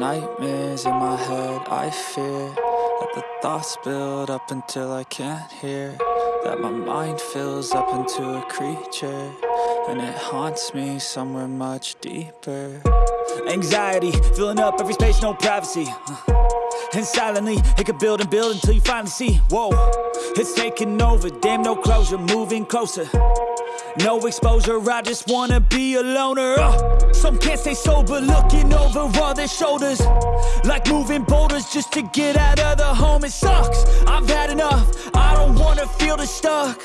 nightmares in my head, I fear That the thoughts build up until I can't hear. That my mind fills up into a creature And it haunts me somewhere much deeper. Anxiety, filling up every space, no privacy. Uh, And silently, it could build and build until you finally see. Whoa, it's taking over, damn no closure, moving closer no exposure, I just wanna be a loner. Uh, Some can't stay sober, looking over all their shoulders. Like moving boulders just to get out of the home It sucks, I've had enough, I don't wanna feel the stuck.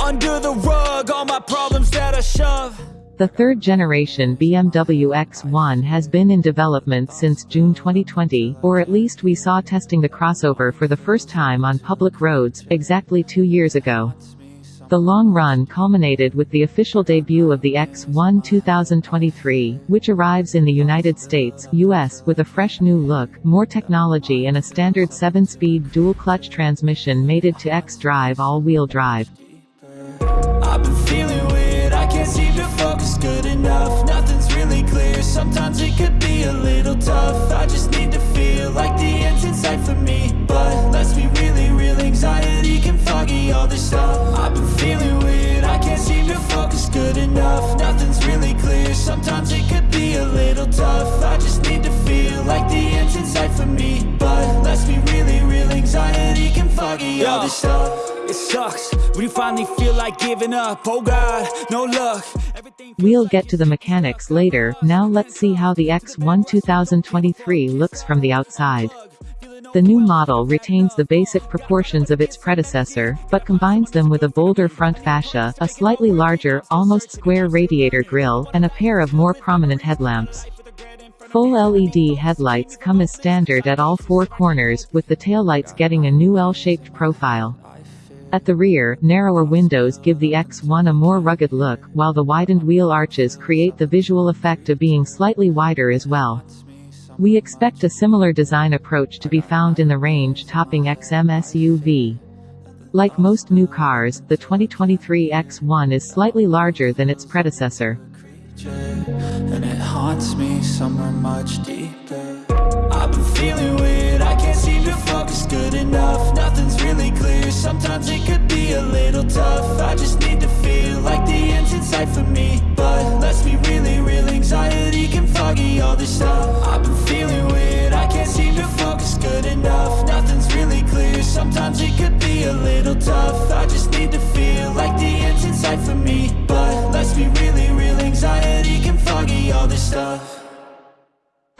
Under the rug, all my problems that I shove. The third generation BMW X1 has been in development since June 2020, or at least we saw testing the crossover for the first time on public roads, exactly two years ago. The long run culminated with the official debut of the X1 2023, which arrives in the United States US with a fresh new look, more technology and a standard 7-speed dual-clutch transmission mated to X-Drive all-wheel drive. Sometimes it could be a little tough it sucks when you finally feel like giving up. Oh God, no luck. We'll get to the mechanics later, now let's see how the X1 2023 looks from the outside. The new model retains the basic proportions of its predecessor, but combines them with a bolder front fascia, a slightly larger, almost square radiator grille, and a pair of more prominent headlamps. Full LED headlights come as standard at all four corners, with the taillights getting a new L-shaped profile. At the rear, narrower windows give the X1 a more rugged look, while the widened wheel arches create the visual effect of being slightly wider as well. We expect a similar design approach to be found in the range-topping XM SUV. Like most new cars, the 2023 X1 is slightly larger than its predecessor. And it haunts me somewhere much deeper sometimes it could be a little tough. I just need to feel like the end's in sight for me. But let's be really real, anxiety can foggy all this stuff. I've been feeling weird, I can't seem to focus good enough. Nothing's really clear, sometimes it could be a little tough. I just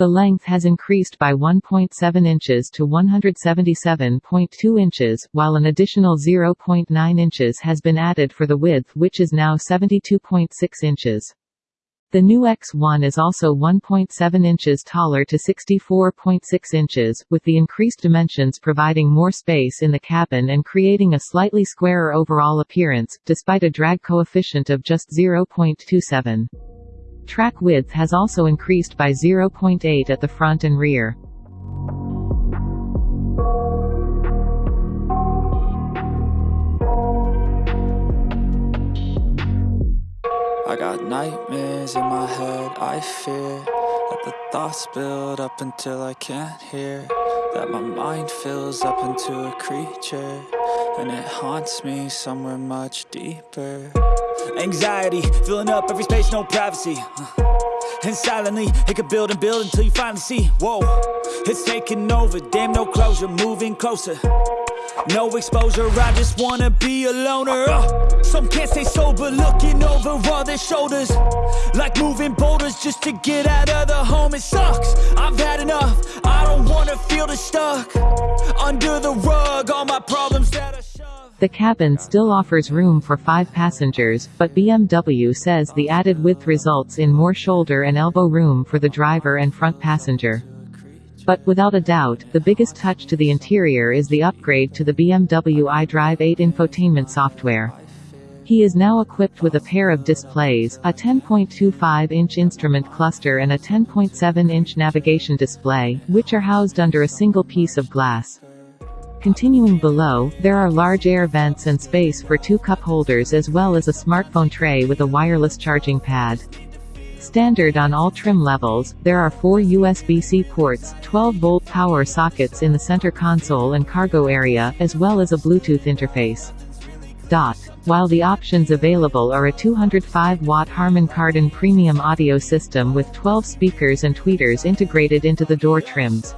the length has increased by 1.7 inches to 177.2 inches, while an additional 0.9 inches has been added for the width which is now 72.6 inches. The new X1 is also 1.7 inches taller to 64.6 inches, with the increased dimensions providing more space in the cabin and creating a slightly squarer overall appearance, despite a drag coefficient of just 0.27. Track width has also increased by 0.8 at the front and rear. I got nightmares in my head, I fear That the thoughts build up until I can't hear That my mind fills up into a creature And it haunts me somewhere much deeper Anxiety, filling up every space, no privacy. Uh, And silently, it could build and build until you finally see. Whoa, it's taking over, damn no closure, moving closer. No exposure, I just wanna be a loner. Uh, Some can't stay sober, looking over all their shoulders. Like moving boulders just to get out of the home It sucks, I've had enough, I don't wanna feel the stuck. Under the rug, all my problems that I the cabin still offers room for five passengers, but BMW says the added width results in more shoulder and elbow room for the driver and front passenger. But, without a doubt, the biggest touch to the interior is the upgrade to the BMW iDrive 8 infotainment software. He is now equipped with a pair of displays, a 10.25-inch instrument cluster and a 10.7-inch navigation display, which are housed under a single piece of glass. Continuing below, there are large air vents and space for two cup holders as well as a smartphone tray with a wireless charging pad. Standard on all trim levels, there are four USB-C ports, 12-volt power sockets in the center console and cargo area, as well as a Bluetooth interface. Dot. While the options available are a 205-watt Harman Kardon premium audio system with 12 speakers and tweeters integrated into the door trims.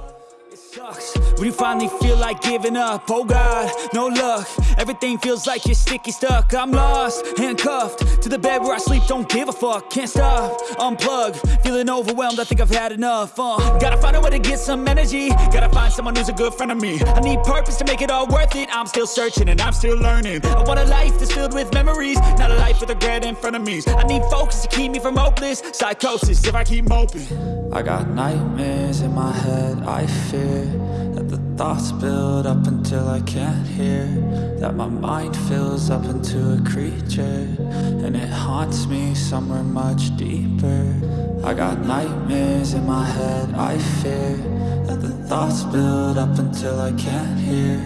When you finally feel like giving up, oh God, no luck. Everything feels like you're sticky stuck. I'm lost, handcuffed to the bed where I sleep. Don't give a fuck, can't stop, unplug Feeling overwhelmed, I think I've had enough uh, Gotta find a way to get some energy. Gotta find someone who's a good friend of me. I need purpose to make it all worth it. I'm still searching and I'm still learning. I want a life that's filled with memories Not a life with regret in front of me. I need focus to keep me from hopeless Psychosis if I keep moping. I got nightmares in my head, I fear that the thoughts build up until I can't hear. That my mind fills up into a creature And it haunts me somewhere much deeper. I got nightmares in my head, I fear. That the thoughts build up until I can't hear.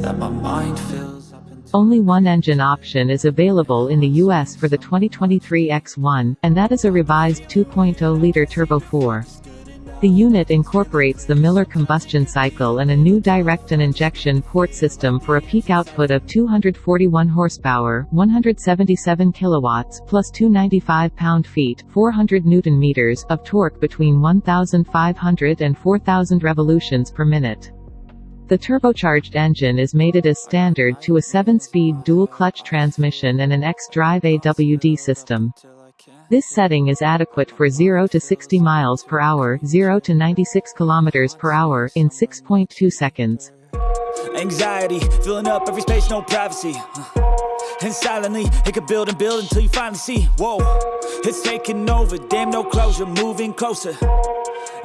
That my mind fills up only one engine option is available in the US for the 2023 X1, and that is a revised 2.0-liter Turbo 4. The unit incorporates the Miller combustion cycle and a new direct and injection port system for a peak output of 241 horsepower, 177 kilowatts, plus 295 pound-feet, 400 newton meters of torque between 1,500 and 4,000 revolutions per minute. The turbocharged engine is mated as standard to a 7-speed dual-clutch transmission and an X-Drive AWD system. This setting is adequate for 0 to 60 miles per hour, 0 to 96 kilometers per hour in 6.2 seconds. Anxiety, filling up every space, no privacy. And silently, it could build and build until you finally see, whoa, it's taking over, damn no closure, moving closer.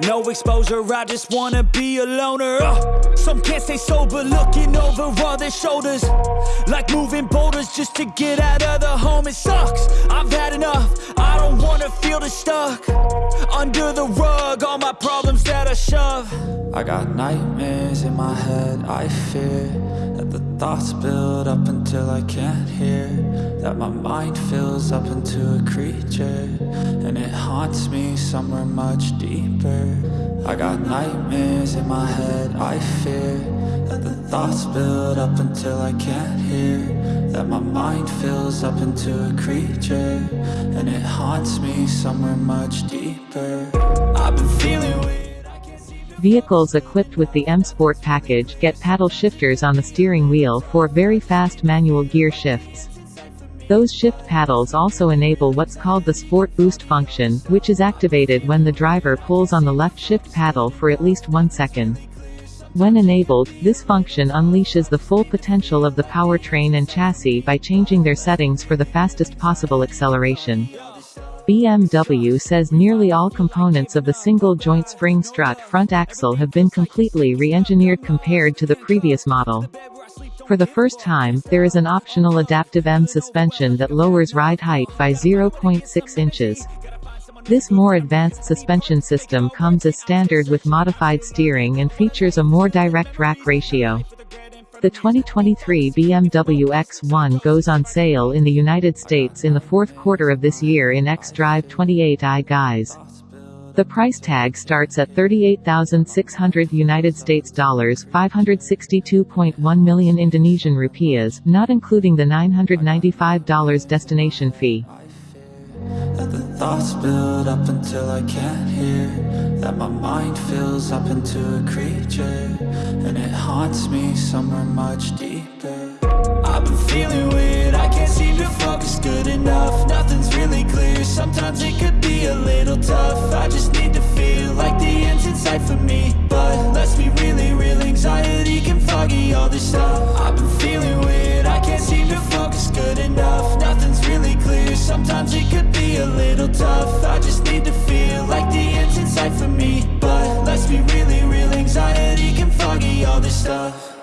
No exposure, I just wanna be a loner. Uh, Some can't stay sober, looking over all their shoulders. Like moving boulders just to get out of the home It sucks, I've had enough, I don't wanna feel the stuck. Under the rug, all my problems that I shove. I got nightmares in my head, I fear That the thoughts build up until I can't hear. That my mind fills up into a creature And it haunts me somewhere much deeper I got nightmares in my head, I fear That the thoughts build up until I can't hear. That my mind fills up into a creature And it haunts me somewhere much deeper. I've been feeling weird Vehicles equipped with the M Sport package get paddle shifters on the steering wheel for very fast manual gear shifts. Those shift paddles also enable what's called the Sport Boost function, which is activated when the driver pulls on the left shift paddle for at least one second. When enabled, this function unleashes the full potential of the powertrain and chassis by changing their settings for the fastest possible acceleration. BMW says nearly all components of the single-joint spring strut front axle have been completely re-engineered compared to the previous model. For the first time, there is an optional adaptive M suspension that lowers ride height by 0.6 inches. This more advanced suspension system comes as standard with modified steering and features a more direct rack ratio. The 2023 BMW X1 goes on sale in the United States in the fourth quarter of this year in xDrive 28i guise. The price tag starts at 38,600 United States dollars, 562.1 million Indonesian rupiahs, not including the $995 destination fee. That the thoughts build up until I can't hear That my mind fills up into a creature And it haunts me somewhere much deeper I've been feeling weird, I can't seem to focus good enough. Nothing's really clear, sometimes it could be a little tough. I just need to feel like the end's in sight for me. But let's be really real, anxiety can foggy all this stuff. I've been feeling weird, I can't seem to focus good enough. Nothing's really clear, sometimes it could be a little tough. I just need to feel like the end's in sight for me. But let's be really real, anxiety can foggy all this stuff.